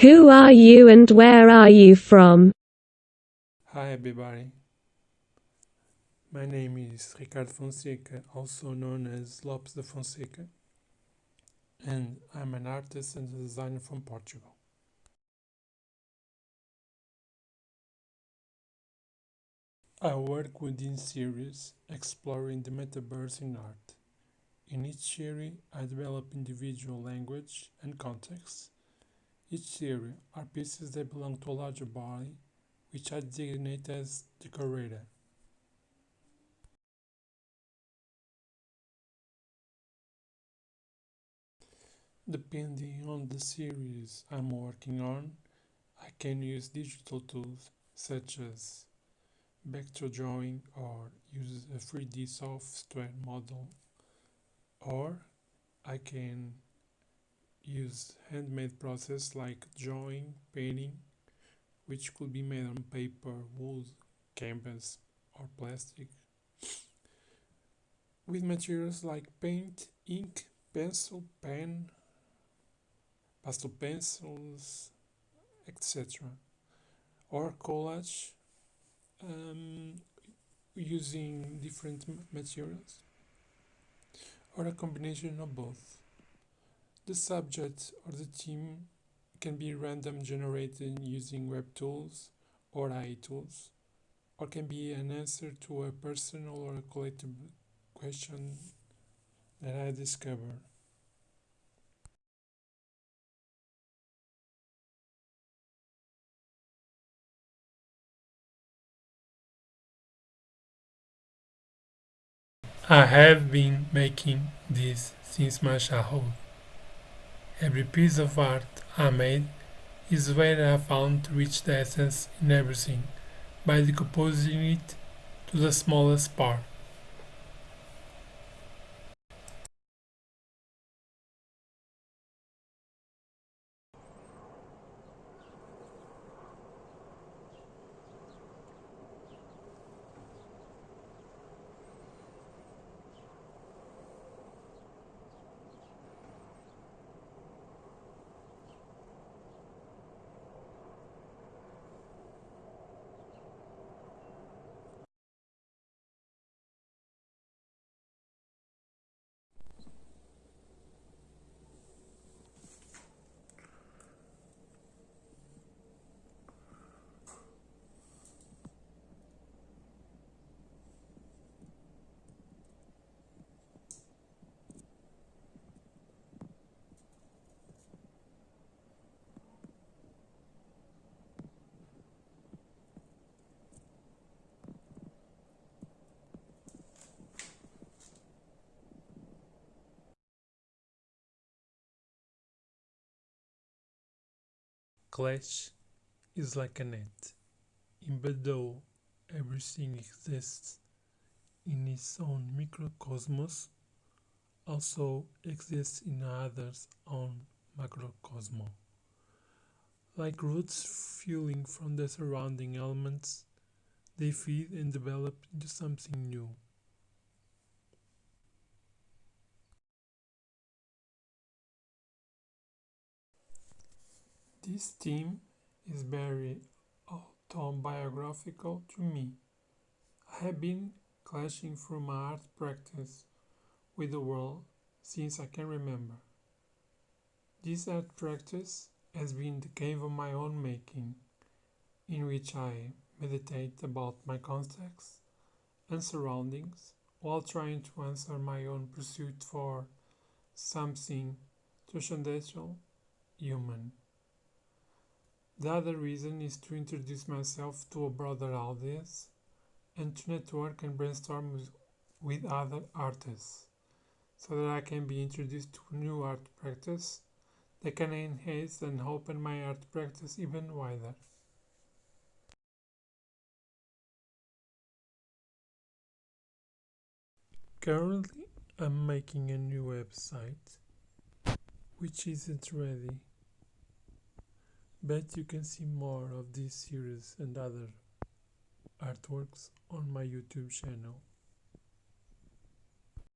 Who are you and where are you from? Hi everybody. My name is Ricardo Fonseca, also known as Lopes de Fonseca, and I'm an artist and designer from Portugal. I work within series exploring the metaverse in art. In each series, I develop individual language and context. Each series are pieces that belong to a larger body, which I designate as the curator. Depending on the series I'm working on, I can use digital tools such as vector drawing or use a 3D software model or I can use handmade process like drawing, painting, which could be made on paper, wood, canvas or plastic with materials like paint, ink, pencil, pen, pastel pencils, etc. Or collage um, using different materials or a combination of both. The subject or the theme can be random generated using web tools or AI tools or can be an answer to a personal or a collective question that I discover. I have been making this since my childhood. Every piece of art I made is where I found to reach the essence in everything by decomposing it to the smallest part. Clash is like a net, even though everything exists in its own microcosmos, also exists in others' own macrocosmos. Like roots fueling from the surrounding elements, they feed and develop into something new. This theme is very autobiographical to me. I have been clashing through my art practice with the world since I can remember. This art practice has been the cave of my own making, in which I meditate about my context and surroundings while trying to answer my own pursuit for something transcendental human. The other reason is to introduce myself to a broader audience and to network and brainstorm with other artists so that I can be introduced to new art practice that can enhance and open my art practice even wider. Currently, I'm making a new website which isn't ready but you can see more of this series and other artworks on my YouTube channel.